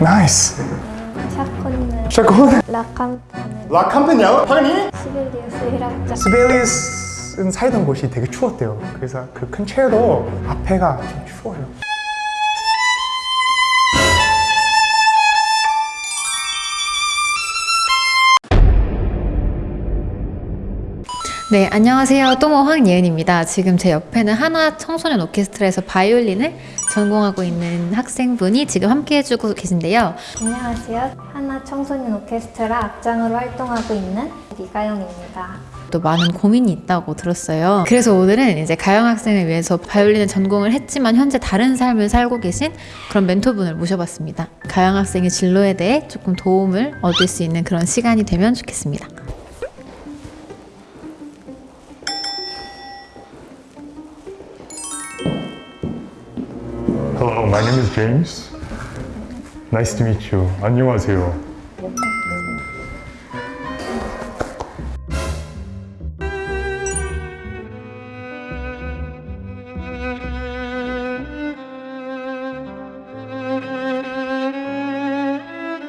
nice. 샤콘은 샤콘. La Campa- La Campanella? 파가니니? 시벨리우스는 살던 곳이 되게 추웠대요. 그래서 그 콘체르토 앞에가 좀 추워요. 네, 안녕하세요. 또모 황예은입니다. 지금 제 옆에는 하나 청소년 오케스트라에서 바이올린을 전공하고 있는 학생분이 지금 함께 해주고 계신데요. 안녕하세요 하나 청소년 오케스트라 악장으로 활동하고 있는 리가영입니다 또 많은 고민이 있다고 들었어요. 그래서 오늘은 이제 가영 학생을 위해서 바이올린을 전공을 했지만 현재 다른 삶을 살고 계신 그런 멘토분을 모셔봤습니다. 가영 학생의 진로에 대해 조금 도움을 얻을 수 있는 그런 시간이 되면 좋겠습니다. James. Nice to meet you. 안녕하세요.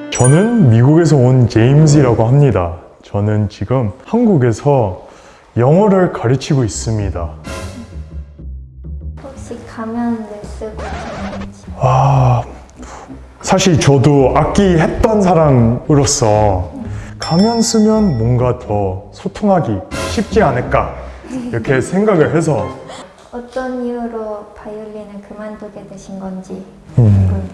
저는 미국에서 온 제임스라고 합니다. 저는 지금 한국에서 영어를 가르치고 있습니다. 가면을 쓰고 아, 사실 저도 악기 했던 사람으로서 가면 쓰면 뭔가 더 소통하기 쉽지 않을까 이렇게 생각을 해서 어떤 이유로 바이올린을 그만두게 되신 건지 음.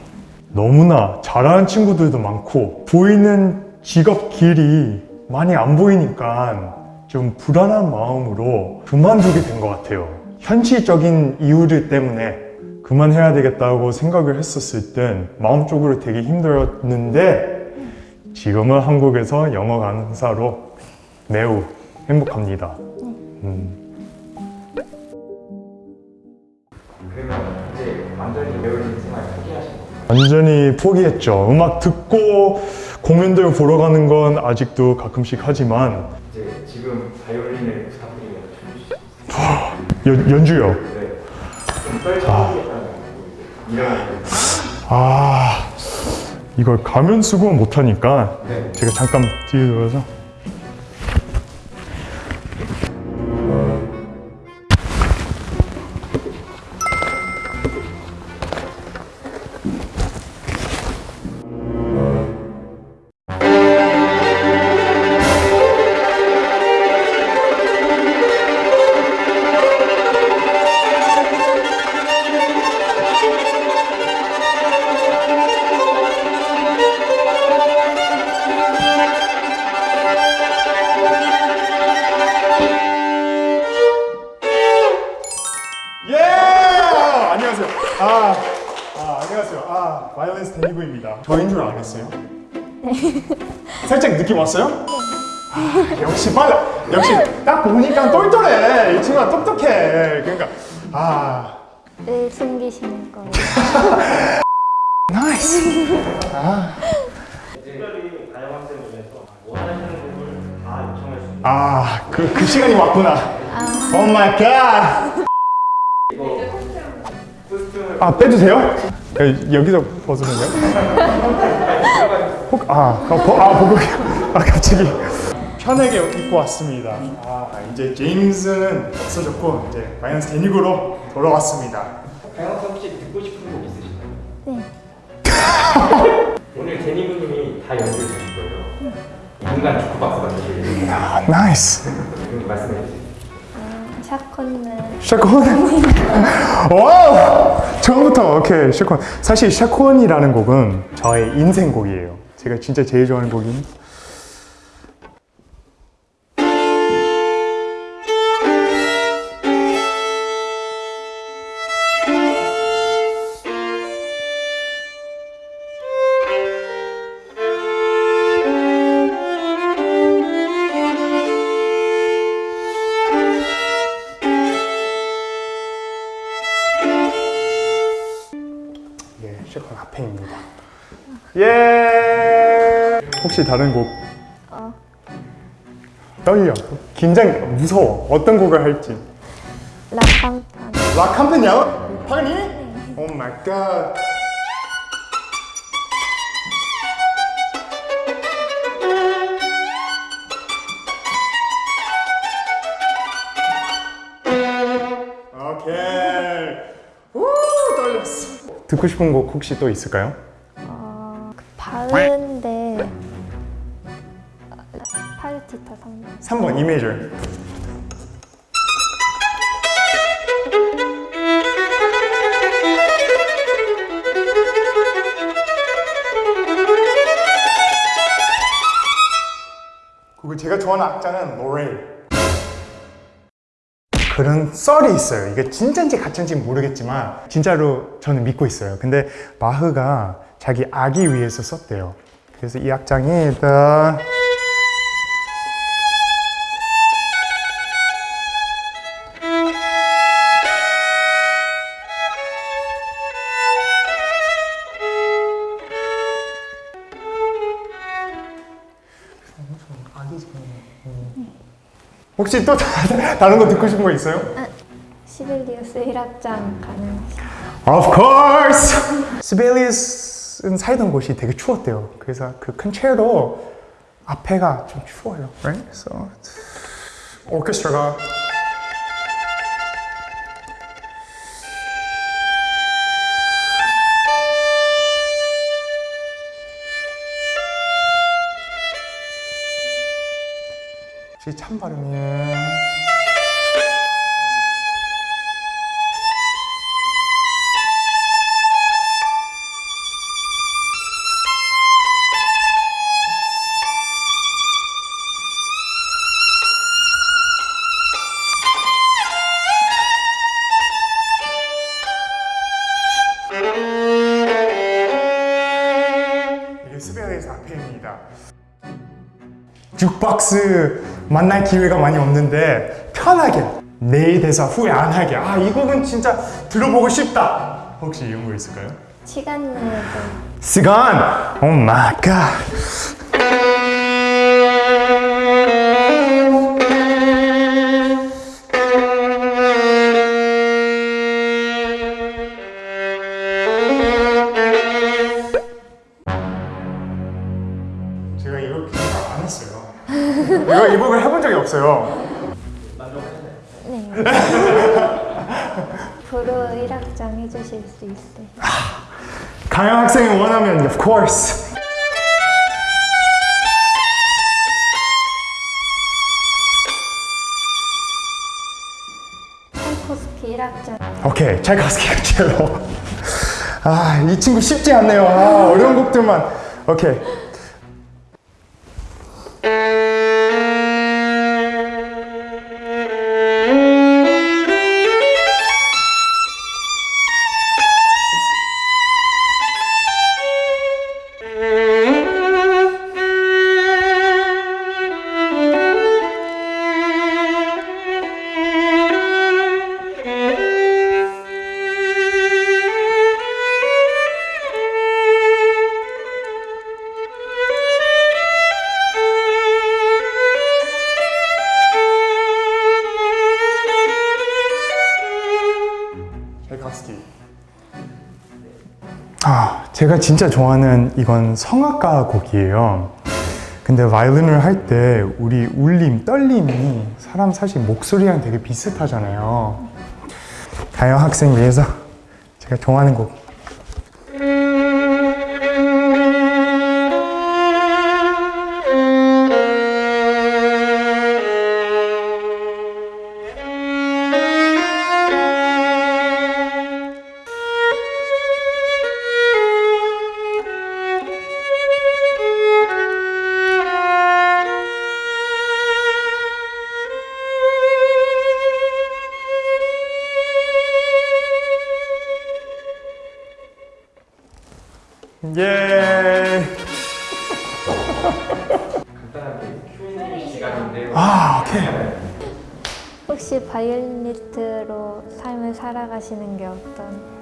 너무나 잘하는 친구들도 많고 보이는 직업 길이 많이 안 보이니까 좀 불안한 마음으로 그만두게 된 것 같아요. 현실적인 이유들 때문에 그만해야 되겠다고 생각을 했었을 땐 마음적으로 되게 힘들었는데 지금은 한국에서 영어 강사로 매우 행복합니다. 음. 완전히 포기했죠. 음악 듣고 공연들 보러 가는 건 아직도 가끔씩 하지만 이제 지금 연, 연주요. 이런 아 이걸 가면 쓰고 못하니까 네. 제가 잠깐 뒤에 돌아서 알았어요. 살짝 느낌 왔어요? 아, 역시 빨라. 역시 딱 보니까 똘똘해. 이 친구가 똑똑해. 그러니까 아 늘 숨기시는 거예요 nice. 특별히 가영 학생을 위해서 원하시는 곡을 다 요청할 수 있는 아 그 그 시간이 왔구나. oh my god. 아 빼주세요? 여- 여기서 벗으면요? 혹, 아, 아, 버, 아, 보고, 아, 갑자기. 편하게 입고 왔습니다. 아, 이제 제임스는 없어졌고, 이제 바이올리니스트 대니 구로 돌아왔습니다. 학생 혹시 듣고 싶은 곡 있으신가요? 네 오늘 대니 구 님이 다 연주해 주실 거예요 인간 주크박스 만드실 아, nice. 말씀해 주세요 음, 샤콘은 샤콘. wow! 처음부터, 오케이, 샤콘. 사실 샤콘이라는 곡은 저의 인생곡이에요. 제가 진짜 제일 좋아하는 곡입 혹시 다른 곡? 어, 떨려. 긴장, 무서워. 어떤 곡을 할지. La Campa- La Campanella? 파가니니? oh my god. 오케이. 우 떨렸어. 듣고 싶은 곡 혹시 또 있을까요? 3번 3번 E 메이저. 그리고 제가 좋아하는 악자는 로레일. 그런 썰이 있어요. 이게 진짜인지 가짜인지 모르겠지만 진짜로 저는 믿고 있어요. 근데 바흐가 자기 아기 위해서 썼대요. 그래서 이 악장이 일 혹시 또 다- 다른 거 듣고 싶은 거 있어요? 시벨리우스 1악장 가능하시죠? Of course! 스벨리스는 살던 곳이 되게 추웠대요. 그래서 그 컨체로 앞에가 좀 추워요. Right? So, 오케스트라가 혹시 참 발음이에요. 이게 시벨리우스 앞에입니다. 주크박스 만날 기회가 많이 없는데 편하게 내 대사 후회 안 하게. 아 이 곡은 진짜 들어보고 싶다. 혹시 이런 거 있을까요? 시간 내도 시간? oh my god 없어요. 네. 브루 1악장 해주실 수 있어요? 가영 학생이 원하면 of course. 차이코스키 1악장. 오케이 찰카스키 첼로 아 이 친구 쉽지 않네요. 아, 어려운 곡들만. 오케이 제가 진짜 좋아하는 이건 성악가 곡이에요. 근데 바이올린을 할 때 우리 울림, 떨림이 사람 사실 목소리랑 되게 비슷하잖아요. 가영 학생 위해서 제가 좋아하는 곡 혹시 바이올리니스트로 삶을 살아가시는 게 어떤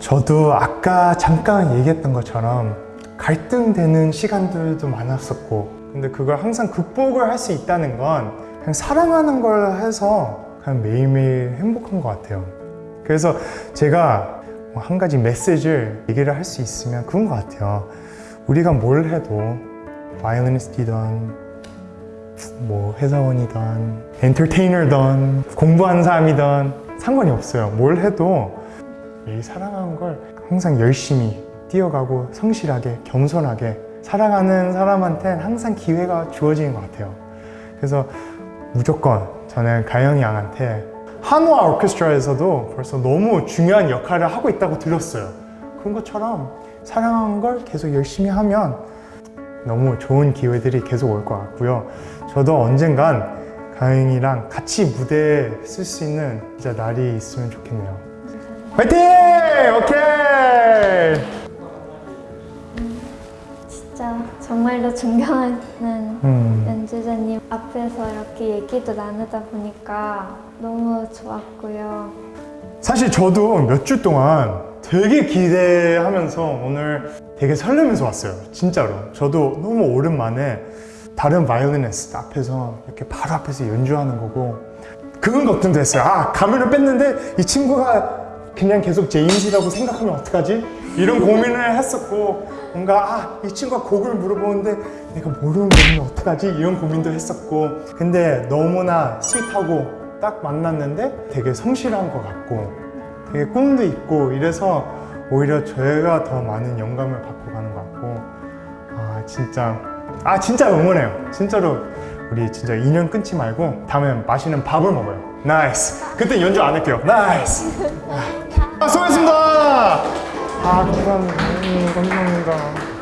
저도 아까 잠깐 얘기했던 것처럼 갈등되는 시간들도 많았었고 근데 그걸 항상 극복을 할 수 있다는 건 그냥 사랑하는 걸 해서 그냥 매일매일 행복한 것 같아요 그래서 제가 뭐한 가지 메시지를 얘기를 할 수 있으면 그런 것 같아요. 우리가 뭘 해도 바이올리니스트든 뭐 회사원이든 엔터테이너든 공부하는 사람이든 상관이 없어요. 뭘 해도 이 사랑하는 걸 항상 열심히 뛰어가고 성실하게 겸손하게 살아가는 사람한테는 항상 기회가 주어지는 것 같아요. 그래서 무조건 저는 가영이 양한테 한화 오케스트라에서도 벌써 너무 중요한 역할을 하고 있다고 들었어요. 그런 것처럼 사랑하는 걸 계속 열심히 하면 너무 좋은 기회들이 계속 올 것 같고요. 저도 언젠간 가영이랑 같이 무대에 쓸 수 있는 진짜 날이 있으면 좋겠네요. 화이팅! 오케이! 진짜 정말로 존경하는 음. 연주자님 앞에서 이렇게 얘기도 나누다 보니까 너무 좋았고요. 사실 저도 몇 주 동안 되게 기대하면서 오늘 되게 설레면서 왔어요. 진짜로. 저도 너무 오랜만에 다른 바이올리니스트 앞에서 이렇게 바로 앞에서 연주하는 거고 그건 걱정도 했어요. 아, 가면을 뺐는데 이 친구가 그냥 계속 제임스라고 생각하면 어떡하지? 이런 고민을 했었고 뭔가 아, 이 친구가 곡을 물어보는데 내가 모르는 곡이면 어떡하지? 이런 고민도 했었고 근데 너무나 sweet하고 딱 만났는데 되게 성실한 것 같고 되게 꿈도 있고 이래서 오히려 저희가 더 많은 영감을 받고 가는 것 같고 아 진짜 아 진짜 응원해요. 진짜로 우리 진짜 인연 끊지 말고 다음에 맛있는 밥을 먹어요. nice. 그때 연주 안 할게요. nice. 아 수고했습니다. 아 감사합니다. 음, 감사합니다